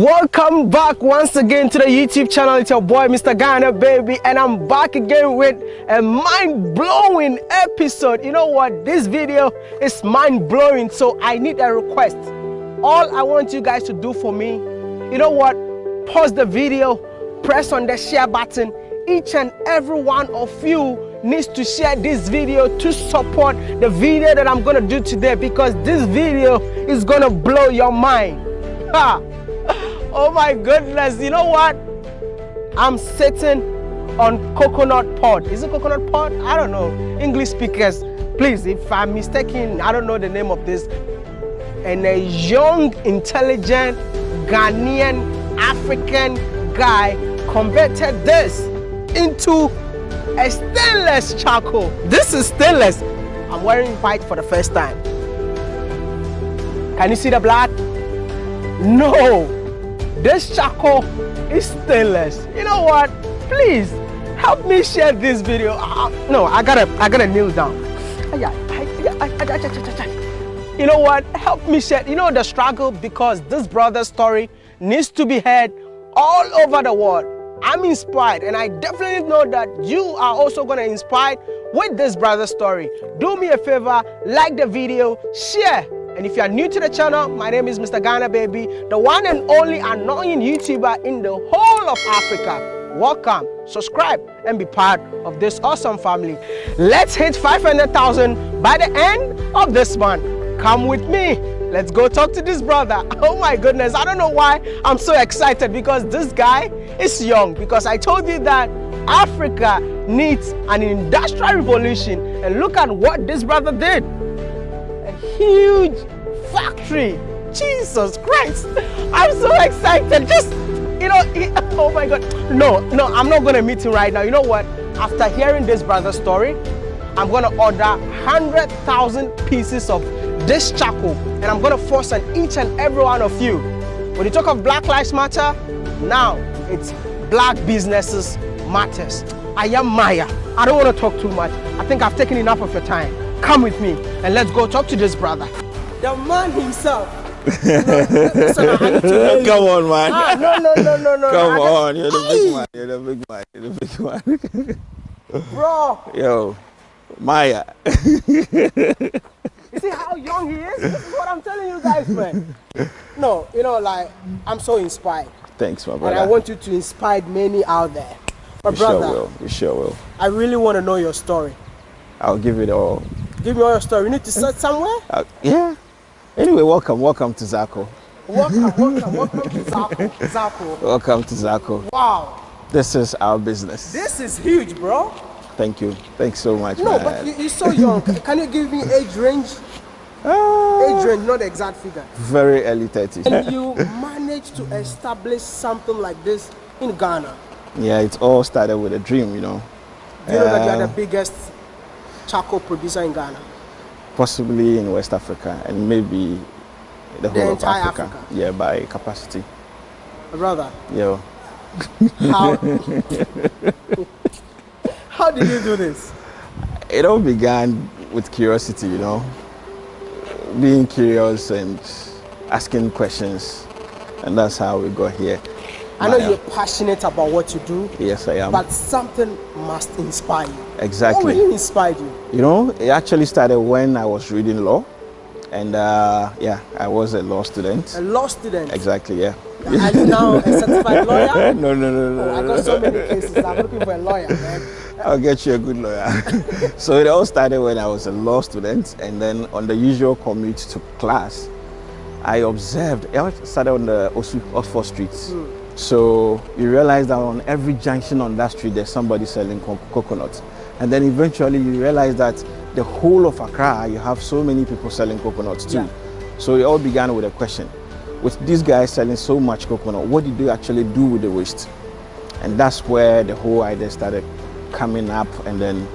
Welcome back once again to the YouTube channel. It's your boy Mr. Ghana baby and I'm back again with a mind-blowing episode. You know what? This video is mind-blowing so I need a request. All I want you guys to do for me, you know what? Pause the video, press on the share button. Each and every one of you needs to share this video to support the video that I'm gonna do today because this video is gonna blow your mind. Ha! Oh my goodness, you know what? I'm sitting on coconut pod. Is it coconut pod? I don't know. English speakers, please, if I'm mistaken, I don't know the name of this. And a young, intelligent, Ghanaian, African guy converted this into a stainless charcoal. This is stainless. I'm wearing white for the first time. Can you see the blood? No, this charcoal is stainless. You know what? Please help me share this video. Uh, no, I gotta, I gotta kneel down. You know what? Help me share. You know the struggle because this brother's story needs to be heard all over the world. I'm inspired and I definitely know that you are also going to inspire with this brother's story. Do me a favor, like the video, share and if you are new to the channel, my name is Mr. Ghana Baby, the one and only annoying YouTuber in the whole of Africa. Welcome, subscribe, and be part of this awesome family. Let's hit 500,000 by the end of this month. Come with me. Let's go talk to this brother. Oh my goodness, I don't know why I'm so excited because this guy is young. Because I told you that Africa needs an industrial revolution. And look at what this brother did huge factory. Jesus Christ. I'm so excited. Just, you know, oh my God. No, no, I'm not going to meet him right now. You know what? After hearing this brother's story, I'm going to order 100,000 pieces of this charcoal and I'm going to force on each and every one of you. When you talk of Black Lives Matter, now it's black businesses matters. I am Maya. I don't want to talk too much. I think I've taken enough of your time. Come with me and let's go talk to this brother. The man himself. no, listen, Come on, man. Ah, no, no, no, no, no. Come on, you're the big man. You're the big man. You're the big man. Bro. Yo, Maya. you see how young he is? This is what I'm telling you guys, man. No, you know, like, I'm so inspired. Thanks, my brother. And I want you to inspire many out there. My you brother. Sure will. You sure will. I really want to know your story. I'll give it all. Give me all your story. You need to start somewhere? Uh, yeah. Anyway, welcome. Welcome to Zaacoal. Welcome, welcome, welcome to Zaacoal. Zaacoal. Welcome to Zaacoal. Wow. This is our business. This is huge, bro. Thank you. Thanks so much, No, man. but you, are so young. Can you give me age range? Uh, age range, not the exact figure. Very early 30s. And you managed to establish something like this in Ghana. Yeah, it all started with a dream, you know. Do you know that you are the biggest charcoal producer in Ghana? Possibly in West Africa and maybe the whole the of Africa. Africa. Yeah, by capacity. Brother. Yeah. How, how did you do this? It all began with curiosity, you know. Being curious and asking questions. And that's how we got here. I know you're passionate about what you do. Yes, I am. But something must inspire you. Exactly. What really inspired you? You know, it actually started when I was reading law. And uh, yeah, I was a law student. A law student? Exactly, yeah. Are you now a certified lawyer? no, no, no, no. Oh, I got so many cases. I'm looking for a lawyer, man. I'll get you a good lawyer. so it all started when I was a law student. And then on the usual commute to class, I observed, I started on the Oxford Street. Mm. So you realize that on every junction on that street, there's somebody selling co coconuts. And then eventually you realize that the whole of Accra, you have so many people selling coconuts too. Yeah. So it all began with a question. With these guys selling so much coconut, what did they actually do with the waste? And that's where the whole idea started coming up. And then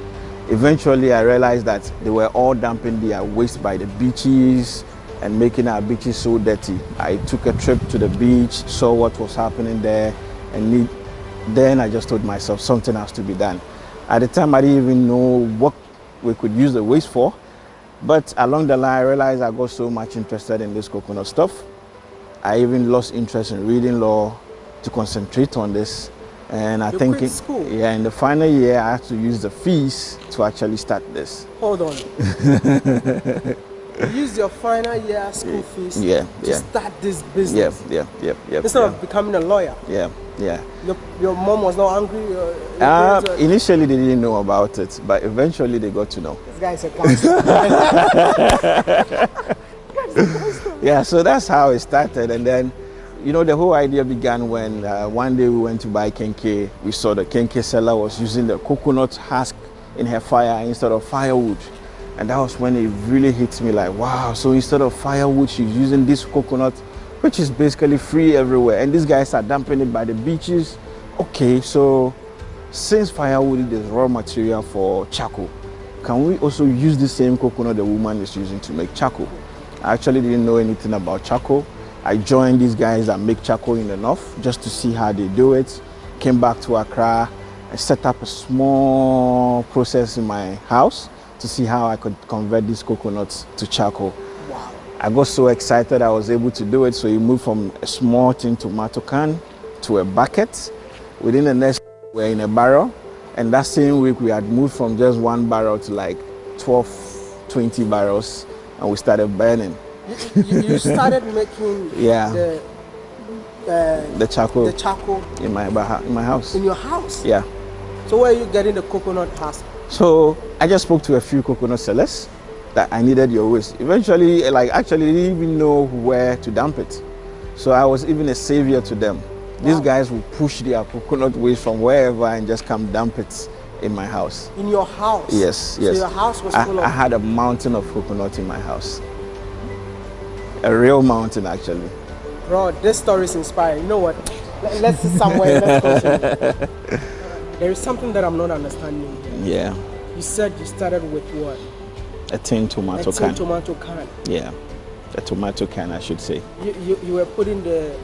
eventually I realized that they were all dumping their waste by the beaches, and making our beaches so dirty. I took a trip to the beach, saw what was happening there, and need, then I just told myself something has to be done. At the time, I didn't even know what we could use the waste for, but along the line, I realized I got so much interested in this coconut stuff. I even lost interest in reading law to concentrate on this. And I You think, school? yeah, in the final year, I had to use the fees to actually start this. Hold on. Use your final year school fees Yeah, to yeah. start this business yeah, yeah, yeah. instead yeah, of becoming a lawyer. yeah, yeah. Your, your mom was not angry. Your, your Uh, were- initially, they didn't know about it, but eventually they got to know. this guy is a gangster. Yeah, so that's how it started. And then, you know, the whole idea began when uh, one day we went to buy kenke. We saw the kenke seller was using the coconut husk in her fire instead of firewood. And that was when it really hit me like, wow, so instead of firewood, she's using this coconut, which is basically free everywhere. And these guys are dumping it by the beaches. Okay, so since firewood is raw material for charcoal, can we also use the same coconut the woman is using to make charcoal? I actually didn't know anything about charcoal. I joined these guys that make charcoal in the north just to see how they do it. Came back to Accra and set up a small process in my house to see how I could convert these coconuts to charcoal. wow. I got so excited I was able to do it. So you moved from a small tin tomato can to a bucket. Within the next we're in a barrel. And that same week we had moved from just one barrel to like 12, 20 barrels and we started burning. You, you, you started making Yeah. the, uh, The charcoal the charcoal in my in my house. in your house. Yeah. So where are you getting the coconut husk? So I just spoke to a few coconut sellers that I needed your waste. Eventually, eh, like actually, they didn't even know where to dump it. So I was even a savior to them. These Wow. guys would push their coconut waste from wherever and just come dump it in my house. In your house? Yes, So yes. your house was I, full of. I had a mountain of coconut in my house. A real mountain, actually. Bro, this story is inspiring. You know what? Let- Let's see somewhere. Let's continue. There is something that I'm not understanding. Yeah. You said you started with what? A tin tomato A tin can. tomato can. Yeah. A tomato can, I should say. You, you, you were putting the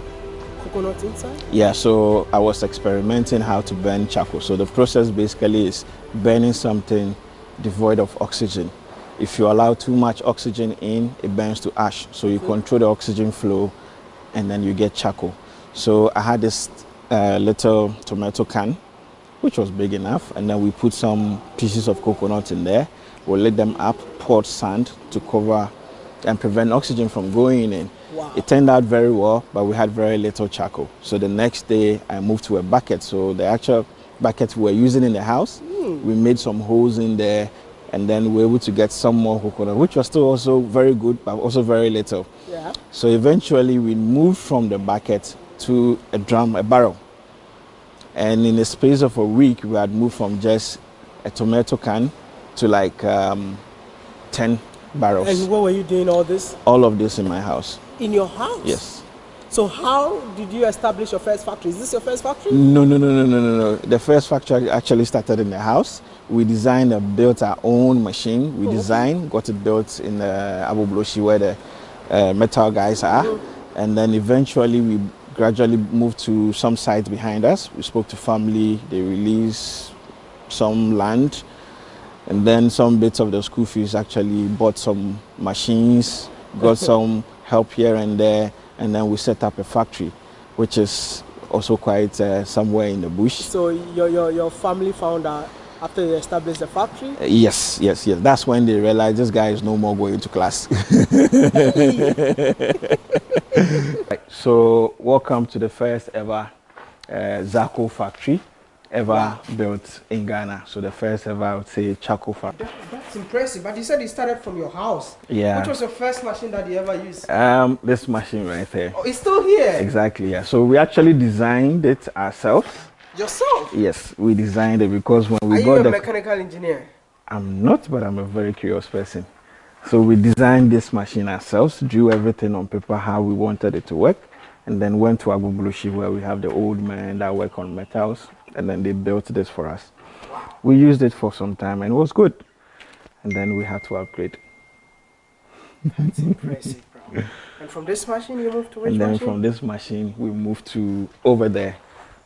coconut inside? Yeah, so I was experimenting how to burn charcoal. So the process basically is burning something devoid of oxygen. If you allow too much oxygen in, it burns to ash. So you control the oxygen flow and then you get charcoal. So I had this uh, little tomato can, which was big enough, and then we put some pieces of coconut in there. We lit them up, poured sand to cover and prevent oxygen from going in. Wow. It turned out very well, but we had very little charcoal. So the next day, I moved to a bucket. So the actual bucket we were using in the house, hmm. we made some holes in there, and then we were able to get some more coconut, which was still also very good, but also very little. Yeah. So eventually, we moved from the bucket to a drum, a barrel. And in the space of a week, we had moved from just a tomato can to like um, 10 barrels. And where were you doing all this? All of this in my house. In your house? Yes. So how did you establish your first factory? Is this your first factory? No, no, no, no, no, no, no. The first factory actually started in the house. We designed and built our own machine. We designed, got it built in uh, Agbogbloshie where the uh, metal guys are. And then eventually we gradually moved to some sites behind us. We spoke to family, they released some land. And then some bits of the school fees actually bought some machines, got some help here and there, and then we set up a factory, which is also quite uh, somewhere in the bush. So your, your, your family found out after you established the factory? Uh, Yes, yes, yes. That's when they realized this guy is no more going to class. Right, so, welcome to the first ever uh, Zaacoal factory ever built in Ghana. So, the first ever, I would say, charcoal factory. That, that's impressive. But you said you started from your house. Yeah. Which was your first machine that you ever used? Um, this machine right there. Oh, it's still here. Exactly, yeah. So, we actually designed it ourselves. Yourself. Yes, we designed it because when we Are you a the. mechanical engineer? I'm not, but I'm a very curious person. So we designed this machine ourselves, drew everything on paper how we wanted it to work, and then went to Agbogbloshie where we have the old men that work on metals, and then they built this for us. We used it for some time and it was good. And then we had to upgrade. That's impressive, bro. And from this machine, you moved to which and then machine? from this machine, we moved to over there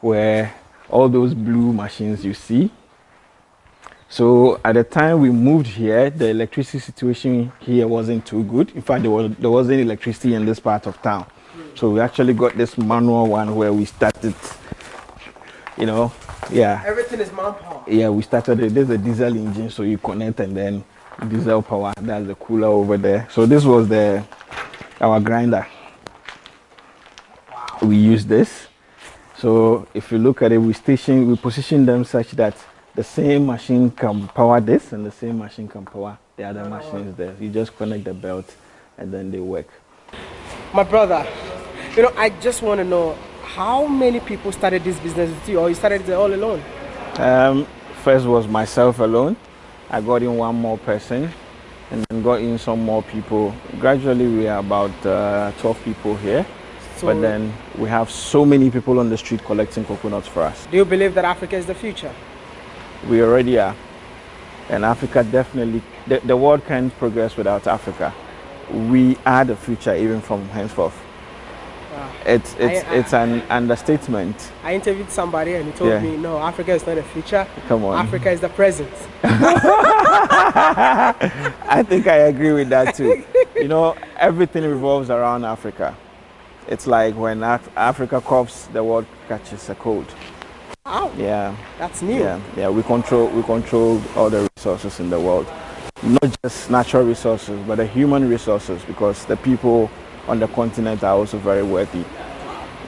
where all those blue machines you see. So at the time we moved here, the electricity situation here wasn't too good. In fact, there, was, there wasn't electricity in this part of town. So we actually got this manual one where we started, you know, yeah. Everything is manpower. Yeah, we started it. There's a diesel engine, so you connect and then diesel power. That's the cooler over there. So this was the our grinder. We use this. So if you look at it, we station we position them such that the same machine can power this and the same machine can power the other machines there. You just connect the belt and then they work. My brother, you know, I just want to know how many people started this business with you or you started it all alone? Um, first was myself alone. I got in one more person and then got in some more people. Gradually, we are about uh, 12 people here. So but then we have so many people on the street collecting coconuts for us. Do you believe that Africa is the future? We already are. And Africa definitely, the, the world can't progress without Africa. We are the future even from henceforth. Wow. It's, it's, I, I, it's an understatement. I interviewed somebody and he told yeah. me, no, Africa is not the future. Come on. Africa is the present. I think I agree with that too. you know, everything revolves around Africa. It's like when Af Africa coughs, the world catches a cold. Wow. Yeah. That's new. Yeah, yeah. We control we control all the resources in the world, not just natural resources, but the human resources, because the people on the continent are also very worthy.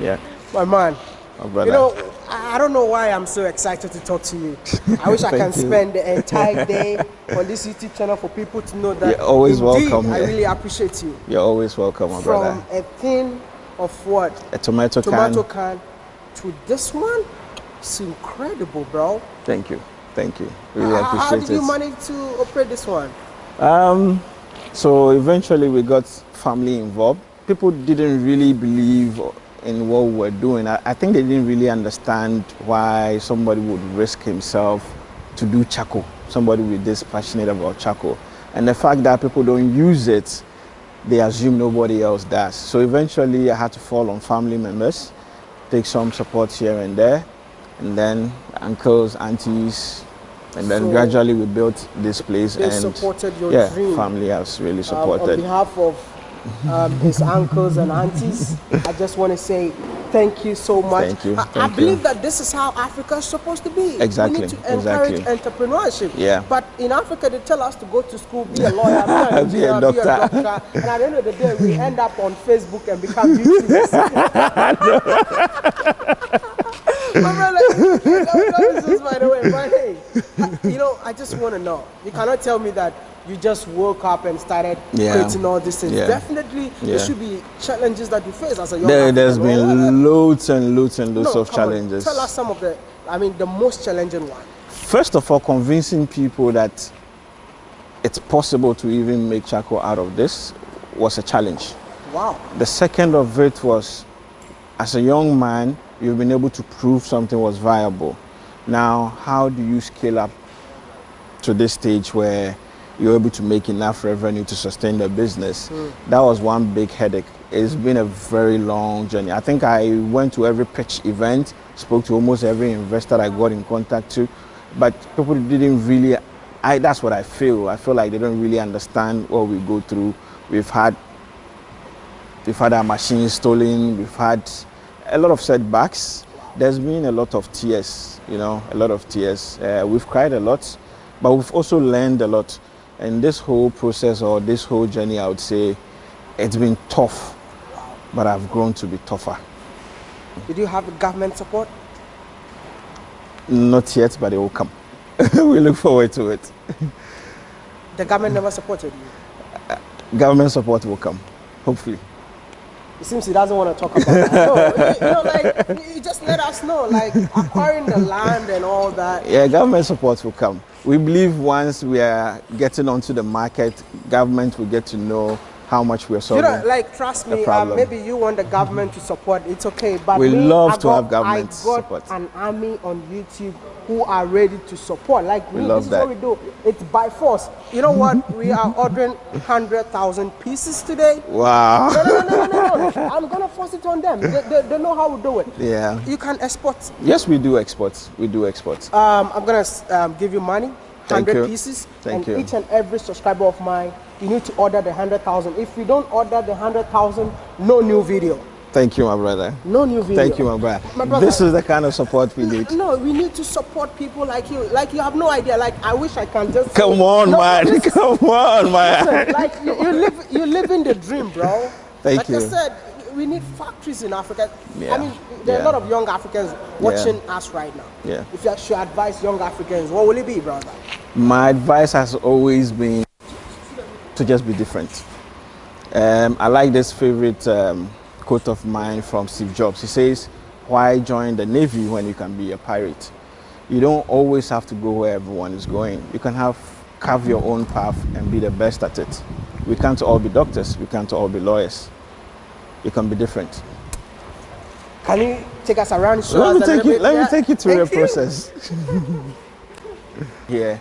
Yeah. My man. My brother. You know, I don't know why I'm so excited to talk to you. I wish I can you. spend the entire day on this YouTube channel for people to know that You're always indeed, welcome. I really appreciate you. You're always welcome, my From brother. From a thing of what? A tomato, tomato can. can to this one, it's incredible, bro. Thank you. Thank you. Really uh, appreciate it. How did you manage to operate this one? Um, so eventually we got family involved. People didn't really believe in what we were doing. I, I think they didn't really understand why somebody would risk himself to do charcoal. Somebody with this passionate about charcoal. And the fact that people don't use it they assume nobody else does. So eventually I had to fall on family members, take some support here and there, and then uncles, aunties, and then so gradually we built this place. They and supported your yeah, dream. family has really supported. Um, on behalf of um, his uncles and aunties. I just want to say thank you so much. Thank you. I, thank I believe you. that this is how Africa is supposed to be. Exactly. We need to encourage exactly. entrepreneurship. Yeah. But in Africa, they tell us to go to school, be a lawyer, be, engineer, be, a doctor. be a doctor. And at the end of the day, we end up on Facebook and become YouTubers. My by the way, but hey, you know, I just want to know. You cannot tell me that you just woke up and started yeah. creating all these things. Yeah. Definitely, yeah. there should be challenges that you face as a young there, There's been loads and loads and loads no, of challenges. On. Tell us some of the, I mean, the most challenging one. First of all, convincing people that it's possible to even make charcoal out of this was a challenge. Wow. The second of it was, as a young man, you've been able to prove something was viable. Now, how do you scale up to this stage where you're able to make enough revenue to sustain the business. Mm. That was one big headache. It's been a very long journey. I think I went to every pitch event, spoke to almost every investor I got in contact to, but people didn't really, I, that's what I feel. I feel like they don't really understand what we go through. We've had, we've had our machines stolen, we've had a lot of setbacks. There's been a lot of tears, you know, a lot of tears. Uh, we've cried a lot, but we've also learned a lot. And this whole process or this whole journey, I would say, it's been tough, but I've grown to be tougher. Did you have government support? Not yet, but it will come. we look forward to it. The government never supported you? Uh, government support will come, hopefully. It seems he doesn't want to talk about that. No, you, you know, like, you just let us know, like, acquiring the land and all that. Yeah, government support will come. We believe once we are getting onto the market, government will get to know how much we're solving. You know, like trust me, um, maybe you want the government to support. It's okay, but we me, love I to got, have government I got support. an army on YouTube who are ready to support. Like we me, love this that. is what we do. It's by force. You know what? we are ordering hundred thousand pieces today. Wow. No, no, no, no, no, no. I'm gonna force it on them. They, they, they, know how we do it. Yeah. You can export. Yes, we do exports. We do exports. Um, I'm gonna um, give you money. 100 pieces. Thank and you. each and every subscriber of mine, you need to order the 100,000. If you don't order the 100,000, no new video. Thank you, my brother. No new video. Thank you, my brother. My brother. This is the kind of support we need. No, we need to support people like you. Like you have no idea. Like I wish I can just. Come on, No, man. Come on, man. listen, like you, you live, you live in the dream, bro. Thank you. like you. I said, we need factories in Africa. Yeah, I mean, there are yeah. a lot of young Africans watching us right now. Yeah. If you should advise young Africans, what will it be, brother? My advice has always been to just be different. Um, I like this favorite um, quote of mine from Steve Jobs. He says, Why join the Navy when you can be a pirate? You don't always have to go where everyone is going. You can have carve your own path and be the best at it. We can't all be doctors, we can't all be lawyers. You can be different. Can you take us around? Let me take you, let Yeah. me take you through the Thank you. process. Here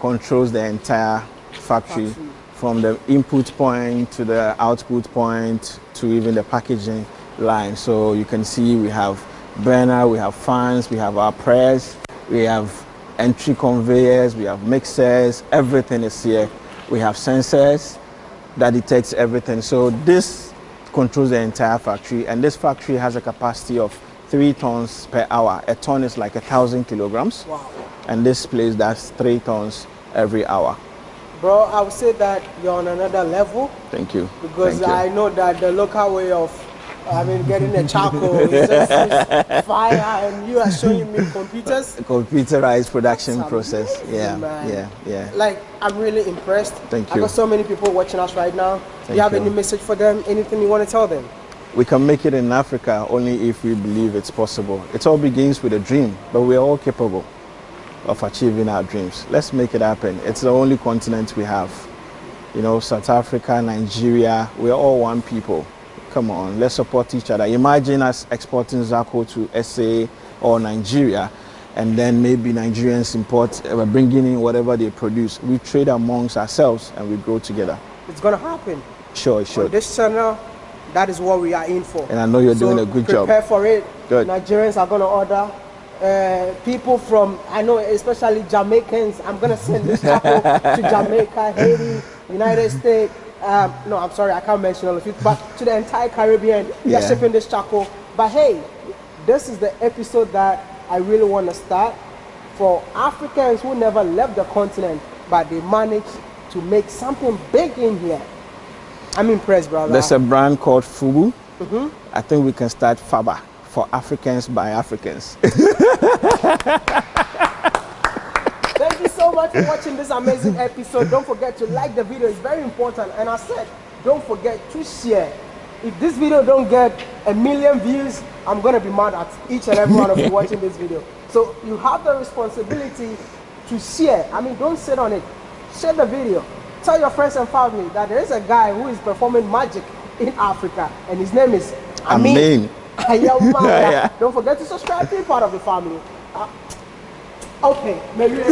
controls the entire factory, Factory. From the input point to the output point to even the packaging line. So you can see we have burner, we have fans, we have our press, we have entry conveyors, we have mixers, everything is here. We have sensors that detects everything. So this controls the entire factory and this factory has a capacity of three tons per hour. A ton is like a thousand kilograms Wow. and this place does three tons every hour. Bro, I would say that you're on another level Thank you. because Thank you. I know that the local way of, I mean, getting a charcoal is just fire, and you are showing me computers. computerized production process. Yeah, man. yeah, yeah. Like, I'm really impressed. Thank you. I got so many people watching us right now. Do Thank you have you. any message for them? Anything you want to tell them? We can make it in Africa only if we believe it's possible. It all begins with a dream, but we are all capable of achieving our dreams. Let's make it happen. It's the only continent we have. You know, South Africa, Nigeria, we're all one people. Come on, let's support each other. Imagine us exporting Zaacoal to SA or Nigeria, and then maybe Nigerians import, uh, bringing in whatever they produce. We trade amongst ourselves and we grow together. It's going to happen. Sure, sure. On this channel, that is what we are in for. And I know you're So doing a good job. Prepare for it. Good. Nigerians are going to order. Uh, people from, I know, especially Jamaicans, I'm going to send this to Jamaica, Haiti, United States. Um, no, I'm sorry, I can't mention all of it, but to the entire Caribbean, we are Yeah. shipping this taco. But hey, this is the episode that I really want to start for Africans who never left the continent, but they managed to make something big in here. I'm impressed, brother. There's a brand called Fubu. Mm-hmm. I think we can start Faba for Africans by Africans. Thank you so much for watching this amazing episode. Don't forget to like the video, it's very important. And I said, don't forget to share. If this video don't get a million views, I'm gonna be mad at each and every one of you watching this video. So you have the responsibility to share. I mean, don't sit on it. Share the video. Tell your friends and family that there is a guy who is performing magic in Africa, and his name is Amin. Amin. Don't forget to subscribe, to be part of the family. Uh, okay, maybe.